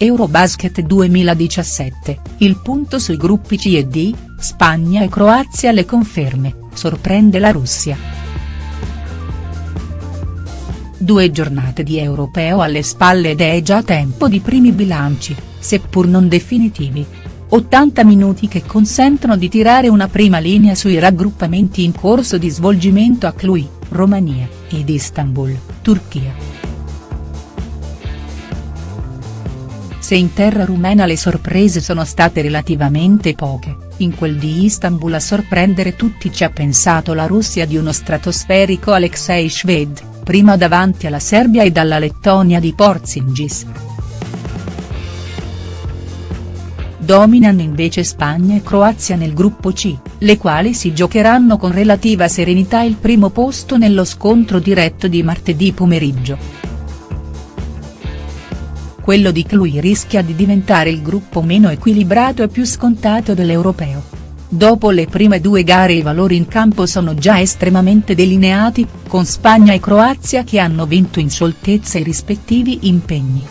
Eurobasket 2017, il punto sui gruppi C e D, Spagna e Croazia le conferme, sorprende la Russia. Due giornate di europeo alle spalle ed è già tempo di primi bilanci, seppur non definitivi. 80 minuti che consentono di tirare una prima linea sui raggruppamenti in corso di svolgimento a Cluj, Romania, ed Istanbul, Turchia. Se in terra rumena le sorprese sono state relativamente poche, in quel di Istanbul a sorprendere tutti ci ha pensato la Russia di uno stratosferico Alexei Shved, prima davanti alla Serbia e dalla Lettonia di Porzingis. Dominano invece Spagna e Croazia nel gruppo C, le quali si giocheranno con relativa serenità il primo posto nello scontro diretto di martedì pomeriggio quello di Cluj rischia di diventare il gruppo meno equilibrato e più scontato dell'europeo. Dopo le prime due gare i valori in campo sono già estremamente delineati, con Spagna e Croazia che hanno vinto in scioltezza i rispettivi impegni.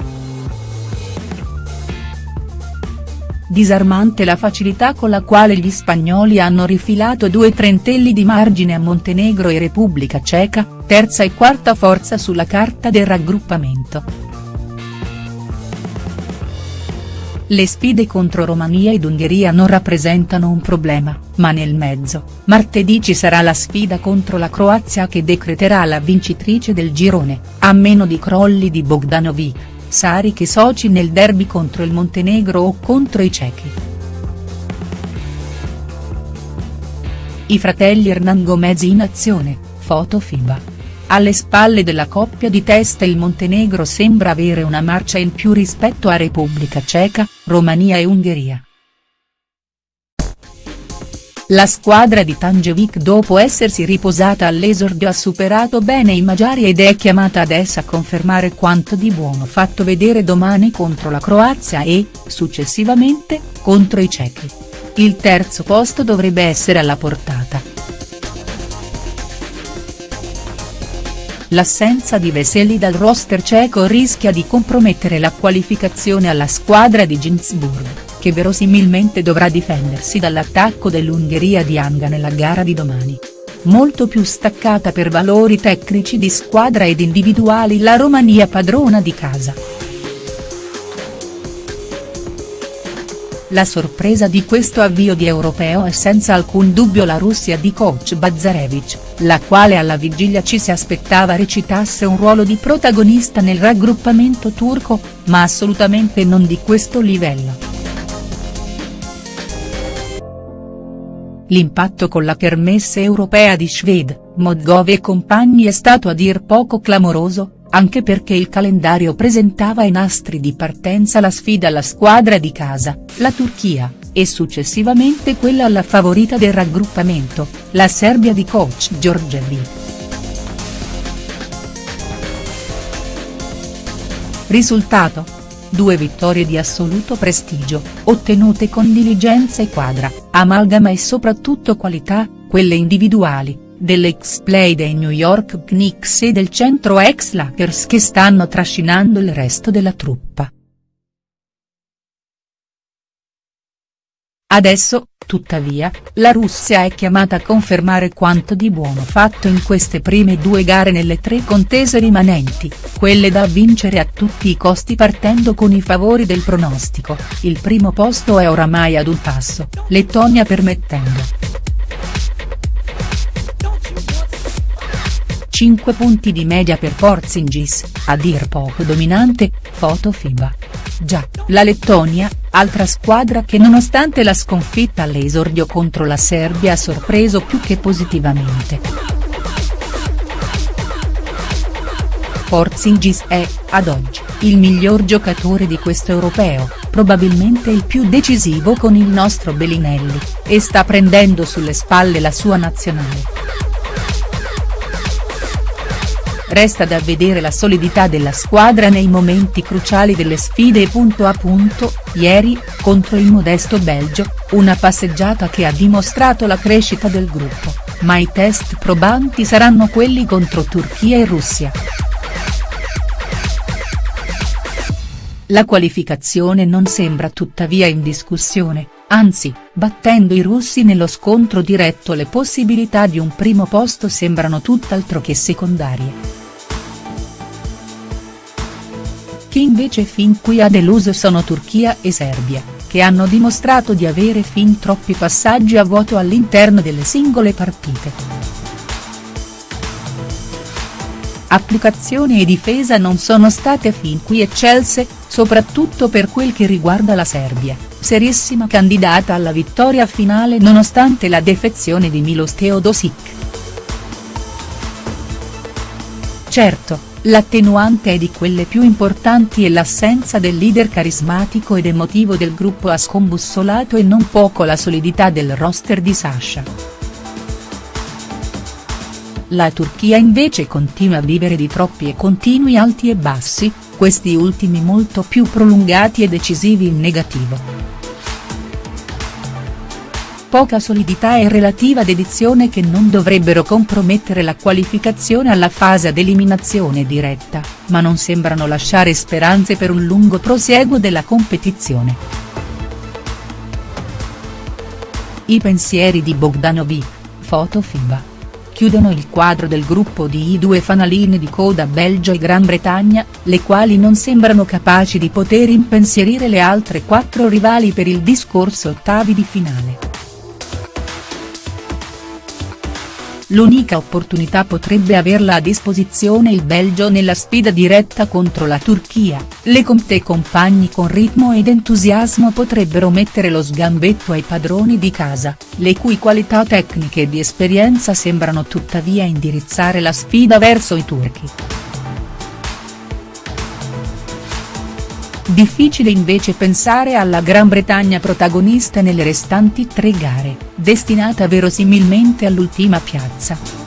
Disarmante la facilità con la quale gli spagnoli hanno rifilato due trentelli di margine a Montenegro e Repubblica Ceca, terza e quarta forza sulla carta del raggruppamento. Le sfide contro Romania ed Ungheria non rappresentano un problema, ma nel mezzo, martedì ci sarà la sfida contro la Croazia che decreterà la vincitrice del girone, a meno di crolli di Bogdanovic, Saric e Soci nel derby contro il Montenegro o contro i cechi. I fratelli Hernan Gomez in azione, foto FIBA. Alle spalle della coppia di testa il Montenegro sembra avere una marcia in più rispetto a Repubblica Ceca, Romania e Ungheria. La squadra di Tangevic dopo essersi riposata all'esordio ha superato bene i Magiari ed è chiamata adesso a confermare quanto di buono fatto vedere domani contro la Croazia e, successivamente, contro i cechi. Il terzo posto dovrebbe essere alla portata. L'assenza di Veseli dal roster ceco rischia di compromettere la qualificazione alla squadra di Ginzburg, che verosimilmente dovrà difendersi dall'attacco dell'Ungheria di Anga nella gara di domani. Molto più staccata per valori tecnici di squadra ed individuali la Romania padrona di casa. La sorpresa di questo avvio di europeo è senza alcun dubbio la Russia di coach Bazarevich, la quale alla vigilia ci si aspettava recitasse un ruolo di protagonista nel raggruppamento turco, ma assolutamente non di questo livello. L'impatto con la kermesse europea di Shved, Modgov e compagni è stato a dir poco clamoroso, anche perché il calendario presentava i nastri di partenza la sfida alla squadra di casa, la Turchia, e successivamente quella alla favorita del raggruppamento, la Serbia di coach Giorgevi. Risultato? Due vittorie di assoluto prestigio, ottenute con diligenza e quadra, amalgama e soprattutto qualità, quelle individuali, dell'ex play dei New York Knicks e del centro ex Lakers che stanno trascinando il resto della truppa. Adesso, tuttavia, la Russia è chiamata a confermare quanto di buono fatto in queste prime due gare nelle tre contese rimanenti, quelle da vincere a tutti i costi partendo con i favori del pronostico, il primo posto è oramai ad un passo, Lettonia permettendo. 5 punti di media per Porzingis, a dir poco dominante, foto FIBA. Già, la Lettonia, altra squadra che nonostante la sconfitta all'esordio contro la Serbia ha sorpreso più che positivamente. Porzingis è, ad oggi, il miglior giocatore di questo europeo, probabilmente il più decisivo con il nostro Bellinelli, e sta prendendo sulle spalle la sua nazionale. Resta da vedere la solidità della squadra nei momenti cruciali delle sfide punto a punto, ieri, contro il modesto Belgio, una passeggiata che ha dimostrato la crescita del gruppo, ma i test probanti saranno quelli contro Turchia e Russia. la qualificazione non sembra tuttavia in discussione, anzi, battendo i russi nello scontro diretto le possibilità di un primo posto sembrano tutt'altro che secondarie. Chi invece fin qui ha deluso sono Turchia e Serbia, che hanno dimostrato di avere fin troppi passaggi a vuoto all'interno delle singole partite. Applicazione e difesa non sono state fin qui eccelse, soprattutto per quel che riguarda la Serbia, serissima candidata alla vittoria finale nonostante la defezione di Milos Teodosic. Certo, L'attenuante è di quelle più importanti e l'assenza del leader carismatico ed emotivo del gruppo ha scombussolato e non poco la solidità del roster di Sasha. La Turchia invece continua a vivere di troppi e continui alti e bassi, questi ultimi molto più prolungati e decisivi in negativo poca solidità e relativa dedizione che non dovrebbero compromettere la qualificazione alla fase ad eliminazione diretta, ma non sembrano lasciare speranze per un lungo prosieguo della competizione. I pensieri di Bogdanovic, foto FIBA. Chiudono il quadro del gruppo di i due fanaline di coda Belgio e Gran Bretagna, le quali non sembrano capaci di poter impensierire le altre quattro rivali per il discorso ottavi di finale. L'unica opportunità potrebbe averla a disposizione il Belgio nella sfida diretta contro la Turchia, le Comte compagni con ritmo ed entusiasmo potrebbero mettere lo sgambetto ai padroni di casa, le cui qualità tecniche e di esperienza sembrano tuttavia indirizzare la sfida verso i turchi. Difficile invece pensare alla Gran Bretagna protagonista nelle restanti tre gare, destinata verosimilmente all'ultima piazza.